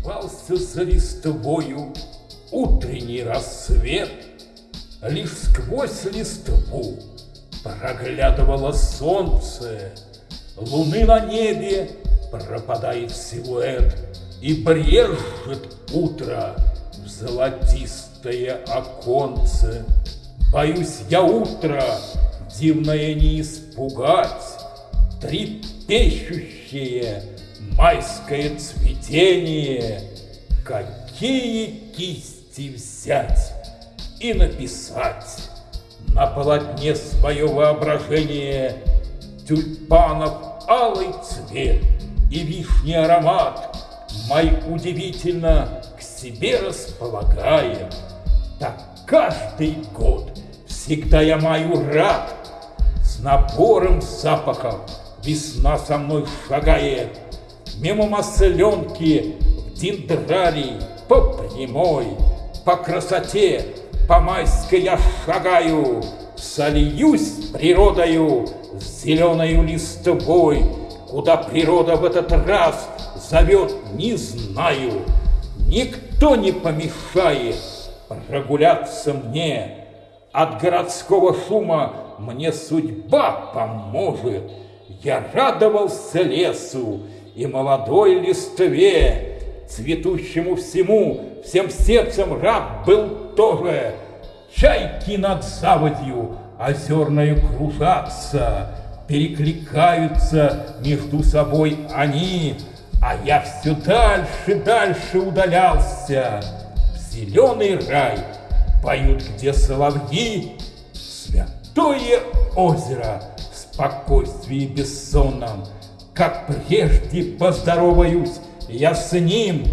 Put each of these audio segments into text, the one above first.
Спался за листвою утренний рассвет, Лишь сквозь листву проглядывало солнце, Луны на небе пропадает силуэт, И брежет утро в золотистое оконце. Боюсь я утро дивное не испугать, Трепещущее майское цветение, Какие кисти взять и написать На полотне свое воображение? Тюльпанов алый цвет и вишний аромат Май удивительно к себе располагая. Так каждый год всегда я маю рад С набором запахов. Весна со мной шагает Мимо масленки в дендрарий по прямой По красоте по майской я шагаю Сольюсь природою с зеленою листвой Куда природа в этот раз зовет, не знаю. Никто не помешает прогуляться мне. От городского шума мне судьба поможет. Я радовался лесу и молодой листве, Цветущему всему, всем сердцем рад был тоже. Чайки над заводью озерною кружатся, перекликаются между собой они, а я все дальше, дальше удалялся. В зеленый рай поют, где соловьи, святое озеро в спокойствии бессонном. Как прежде поздороваюсь я с ним,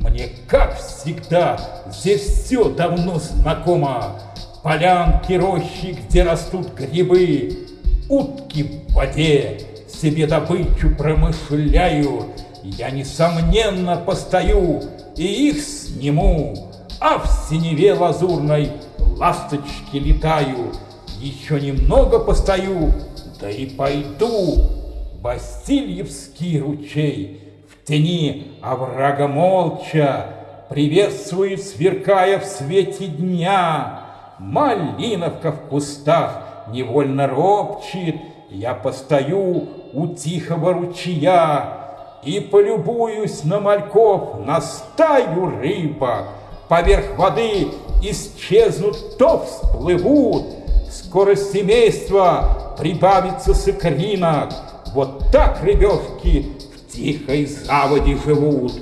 мне, как всегда, здесь все давно знакомо. Полянки, рощи, где растут грибы, утки в воде себе добычу промышляют. Я, несомненно, постою и их сниму, а в синеве лазурной ласточки летаю. Еще немного постою, да и пойду. Васильевский ручей в тени оврага молча Приветствует, сверкая в свете дня. Малиновка в кустах невольно ропчет, Я постою у тихого ручья И полюбуюсь на мальков, на стаю рыбок. Поверх воды исчезнут, то всплывут, Скоро семейство прибавится с икринок. Вот так рыбешки в тихой заводе живут.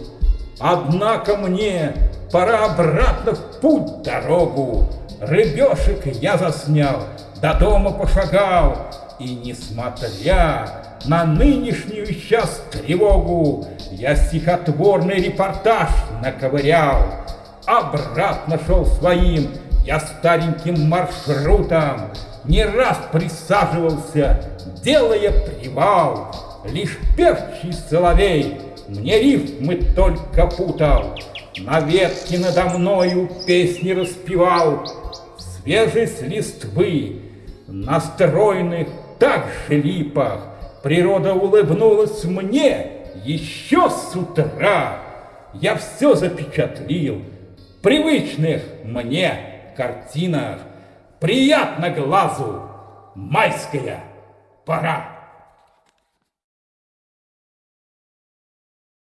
Однако мне пора обратно в путь дорогу. Рыбешек я заснял, до дома пошагал, и, несмотря на нынешнюю сейчас тревогу, я стихотворный репортаж наковырял. Обратно шел своим я стареньким маршрутом, не раз присаживался, делая привал. Лишь певчий соловей мне рифмы только путал, На ветке надо мною песни распевал, Свежесть листвы на стройных так же липах Природа улыбнулась мне еще с утра. Я все запечатлил в привычных мне картинах. Приятно глазу майская пора.